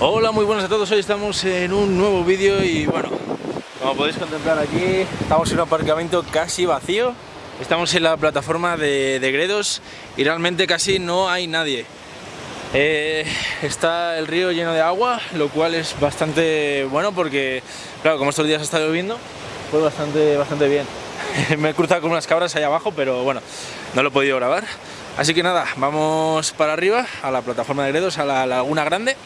Hola, muy buenas a todos, hoy estamos en un nuevo vídeo y bueno, como podéis contemplar aquí, estamos en un aparcamiento casi vacío. Estamos en la plataforma de, Gredos y realmente casi no hay nadie. Eh, Está el río lleno de agua, lo cual es bastante bueno porque, claro, como estos días estado lloviendo, pues bastante, bastante bien. Me he cruzado con unas cabras ahí abajo, pero bueno, no lo he podido grabar Así que nada, vamos para arriba, a la plataforma de Gredos, a la Laguna Grande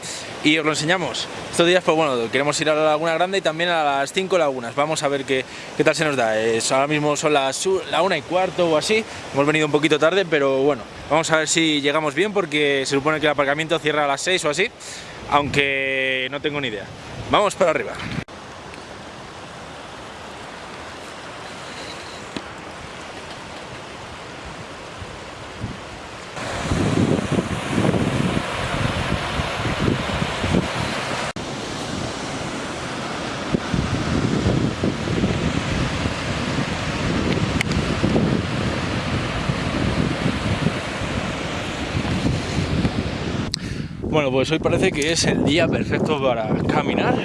y os lo enseñamos. Estos días, pues bueno, queremos ir a la Laguna Grande y también a las 5 lagunas. Vamos a ver qué, qué tal se nos da. Es, ahora mismo son las la una y cuarto o así. Hemos venido un poquito tarde, pero bueno, vamos a ver si llegamos bien porque se supone que el aparcamiento cierra a las 6 o así, aunque no tengo ni idea. Vamos para arriba. Bueno, pues hoy parece que es el día perfecto para caminar.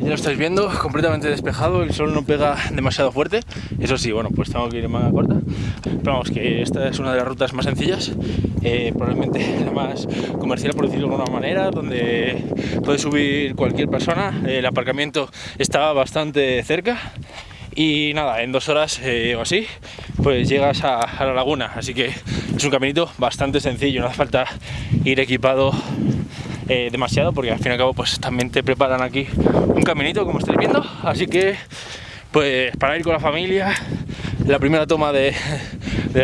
Ya lo estáis viendo, completamente despejado, el sol no pega demasiado fuerte. Eso sí, bueno, pues tengo que ir en manga corta. Pero vamos, que esta es una de las rutas más sencillas, eh, probablemente la más comercial, por decirlo de alguna manera, donde puede subir cualquier persona. El aparcamiento está bastante cerca y nada, en dos horas eh, o así, pues llegas a, la laguna, así que es un caminito bastante sencillo, no hace falta ir equipado eh, demasiado porque al fin y al cabo pues también te preparan aquí un caminito como estáis viendo, así que pues para ir con la familia, la primera toma de,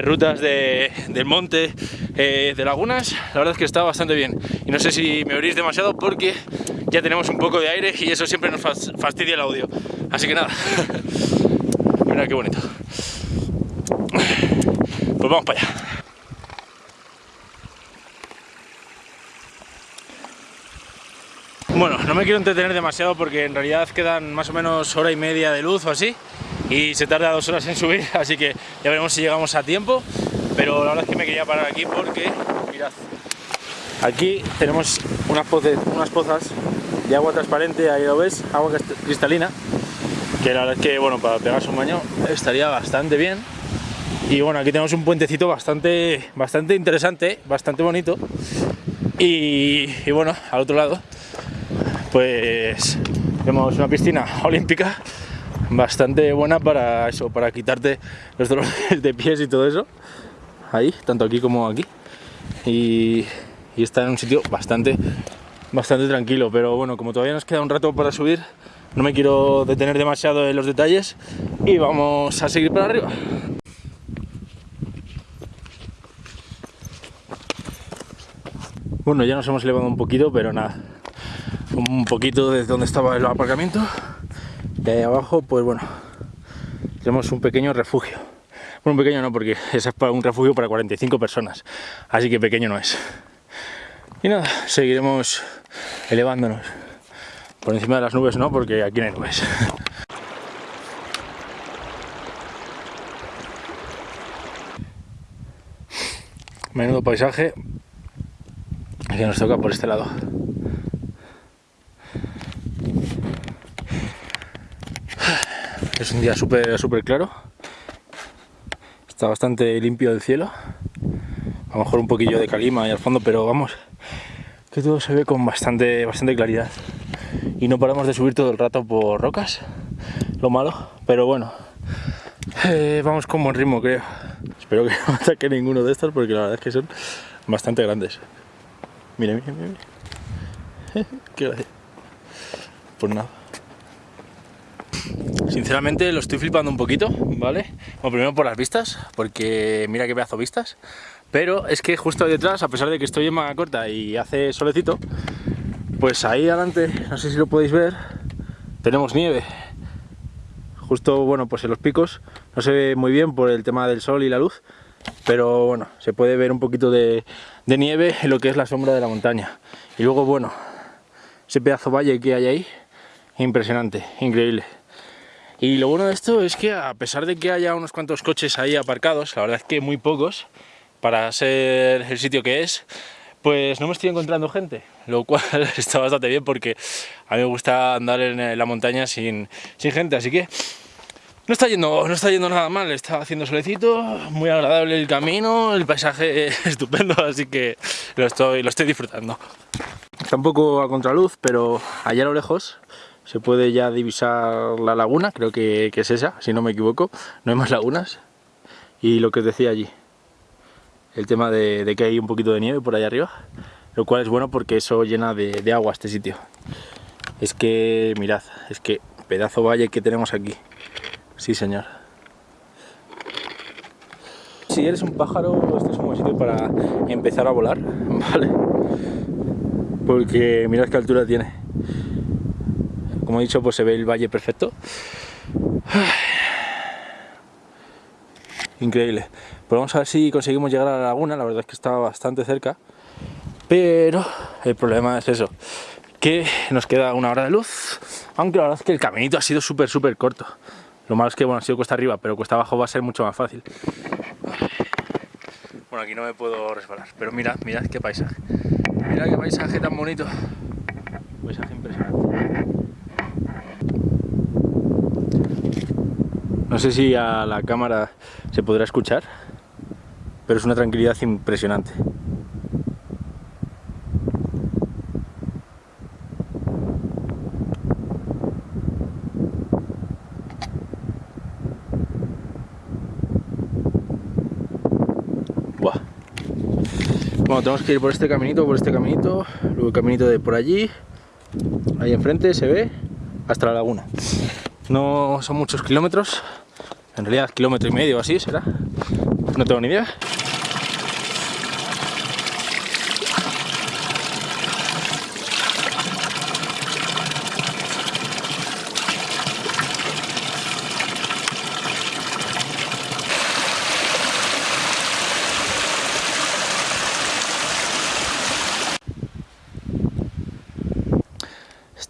rutas del monte eh, de lagunas, la verdad es que está bastante bien. Y no sé si me oirís demasiado porque ya tenemos un poco de aire y eso siempre nos fastidia el audio, así que nada Mira qué bonito. Pues vamos para allá. Bueno, no me quiero entretener demasiado porque en realidad quedan más o menos hora y media de luz o así y se tarda dos horas en subir, así que ya veremos si llegamos a tiempo pero la verdad es que me quería parar aquí porque, mirad, aquí tenemos unas, unas pozas agua transparente, ahí lo ves, agua cristalina que la verdad es que bueno para pegarse un baño estaría bastante bien. Y bueno aquí tenemos un puentecito bastante bastante interesante bastante bonito. Y, bueno al otro lado pues tenemos una piscina olímpica bastante buena para eso para quitarte los dolores de pies y todo eso. Ahí tanto aquí como aquí. Y, y está en un sitio bastante bastante tranquilo pero bueno como todavía nos queda un rato para subir no me quiero detener demasiado en los detalles y vamos a seguir para arriba. Bueno, ya nos hemos elevado un poquito, pero nada, un poquito desde donde estaba el aparcamiento. De ahí abajo, pues bueno, tenemos un pequeño refugio. Bueno, un pequeño no, porque es un refugio para 45 personas, así que pequeño no es. Y nada, seguiremos elevándonos. Por encima de las nubes no, porque aquí no hay nubes. Menudo paisaje que nos toca por este lado. Es un día súper súper claro. Está bastante limpio el cielo. A lo mejor un poquillo de calima ahí al fondo, pero vamos, que todo se ve con bastante, bastante claridad y no paramos de subir todo el rato por rocas, lo malo, pero bueno, eh, vamos con buen ritmo creo. Espero que no ataque ninguno de estos porque la verdad es que son bastante grandes. Mira, mira, mira. Qué gracia. Pues nada. Sinceramente lo estoy flipando un poquito, ¿vale? Primero por las vistas, porque mira qué pedazo vistas. Pero es que justo detrás, a pesar de que estoy en manga corta y hace solecito, pues ahí adelante, no sé si lo podéis ver, tenemos nieve. Justo, bueno, pues en los picos no se ve muy bien por el tema del sol y la luz, pero bueno, se puede ver un poquito de, nieve en lo que es la sombra de la montaña. Y luego, bueno, ese pedazo valle que hay ahí, impresionante, increíble. Y lo bueno de esto es que a pesar de que haya unos cuantos coches ahí aparcados, la verdad es que muy pocos, para ser el sitio que es, pues no me estoy encontrando gente, lo cual está bastante bien porque a mí me gusta andar en la montaña sin, sin gente, así que no está, yendo, no está yendo nada mal, está haciendo solecito, muy agradable el camino, el paisaje es estupendo, así que lo estoy, lo estoy disfrutando. Está un poco a contraluz, pero allá a lo lejos se puede ya divisar la laguna, creo que, que es esa, si no me equivoco, no hay más lagunas. Y lo que os decía allí, el tema de, que hay un poquito de nieve por allá arriba, lo cual es bueno porque eso llena de, de agua este sitio. Es que, mirad, es que pedazo valle que tenemos aquí. Sí, señor. Si eres un pájaro, este es un buen sitio para empezar a volar, ¿vale? Porque mirad qué altura tiene. Como he dicho, pues se ve el valle perfecto. Increíble. Pues vamos a ver si conseguimos llegar a la laguna, la verdad es que está bastante cerca. Pero el problema es eso, que nos queda una hora de luz, aunque la verdad es que el caminito ha sido súper, súper corto. Lo malo es que bueno, ha sido cuesta arriba, pero cuesta abajo va a ser mucho más fácil. Bueno, aquí no me puedo resbalar, pero mirad, mirad qué paisaje. Mirad qué paisaje tan bonito. Paisaje impresionante. Sé si a la cámara se podrá escuchar, pero es una tranquilidad impresionante. Bueno, tenemos que ir por este caminito, por este caminito, luego el caminito de por allí, ahí enfrente se ve, hasta la laguna. No son muchos kilómetros, en realidad kilómetro y medio así será, no tengo ni idea.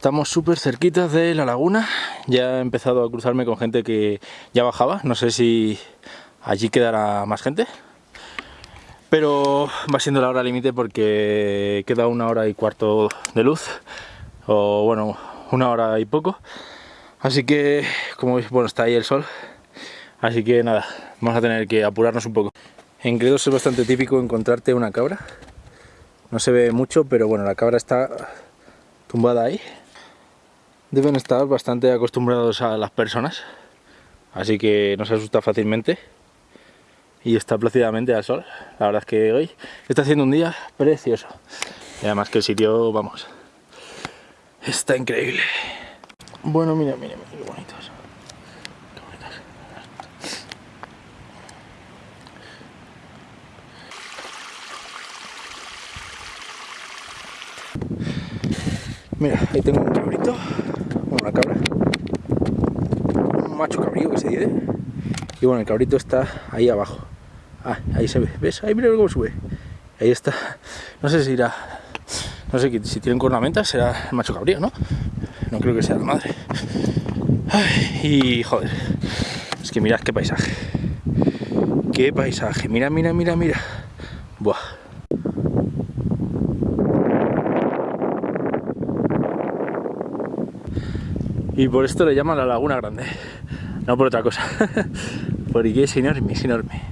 Estamos súper cerquitas de la laguna, ya he empezado a cruzarme con gente que ya bajaba, no sé si allí quedará más gente, pero va siendo la hora límite porque queda una hora y cuarto de luz, o bueno, una hora y poco, así que como veis, bueno, está ahí el sol, así que nada, vamos a tener que apurarnos un poco. En Gredos es bastante típico encontrarte una cabra, no se ve mucho, pero bueno, la cabra está tumbada ahí, deben estar bastante acostumbrados a las personas, así que no se asusta fácilmente y está plácidamente al sol. La verdad es que hoy está haciendo un día precioso y además que el sitio, vamos, está increíble. Bueno, mira, mira, mira, qué bonitos. Mira, ahí tengo un cabrito una cabra, un macho cabrío que se dice, y bueno, el cabrito está ahí abajo, ah, ahí se ve, ¿ves? Ahí mira cómo sube, ahí está, no sé si irá, no sé si tienen cornamentas, será el macho cabrío, ¿no? No creo que sea la madre. y joder, es que mirad qué paisaje, qué paisaje, mira, mira, mira, mira, buah. Y por esto le llaman la Laguna Grande, no por otra cosa, porque es enorme, es enorme,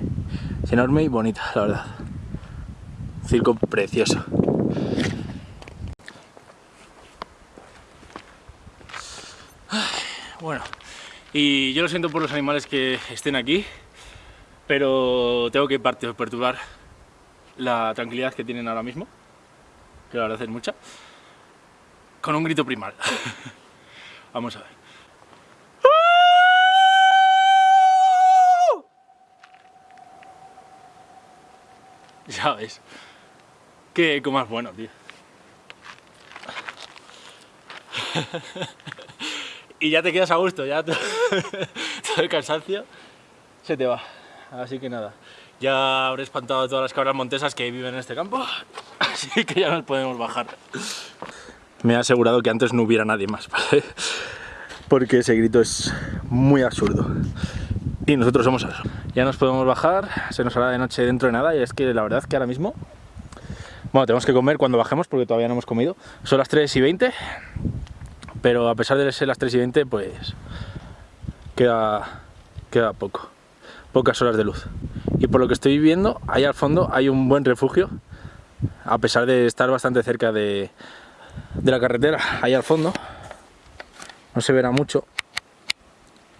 es enorme y bonita, la verdad. circo precioso. Bueno, y yo lo siento por los animales que estén aquí, pero tengo que perturbar la tranquilidad que tienen ahora mismo, que la verdad es mucha, con un grito primal. Vamos a ver. Ya ves. Qué eco más bueno, tío. y ya te quedas a gusto, ya todo el cansancio se te va. Así que nada, ya habré espantado a todas las cabras montesas que viven en este campo, así que ya nos podemos bajar me ha asegurado que antes no hubiera nadie más. Porque ese grito es muy absurdo. Y nosotros somos eso. Ya nos podemos bajar, se nos hará de noche dentro de nada y es que la verdad que ahora mismo Bueno, tenemos que comer cuando bajemos porque todavía no hemos comido. Son las 3 y 20, pero a pesar de ser las 3 y 20, pues queda, queda poco, pocas horas de luz. Y por lo que estoy viendo, ahí al fondo hay un buen refugio, a pesar de estar bastante cerca de, de la carretera, ahí al fondo, no se verá mucho,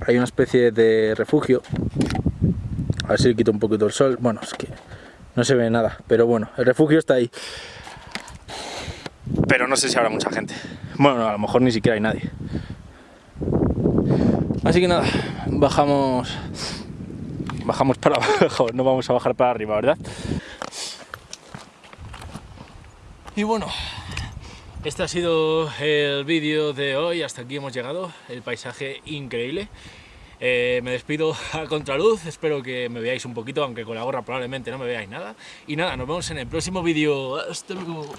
hay una especie de refugio, a ver si le quito un poquito el sol, bueno, es que no se ve nada, pero bueno, el refugio está ahí. Pero no sé si habrá mucha gente. Bueno, a lo mejor ni siquiera hay nadie. Así que nada, bajamos bajamos para abajo, no vamos a bajar para arriba, ¿verdad? Y bueno, este ha sido el vídeo de hoy, hasta aquí hemos llegado, el paisaje increíble. Eh, me despido a contraluz, espero que me veáis un poquito, aunque con la gorra probablemente no me veáis nada. Y nada, nos vemos en el próximo vídeo. Hasta luego.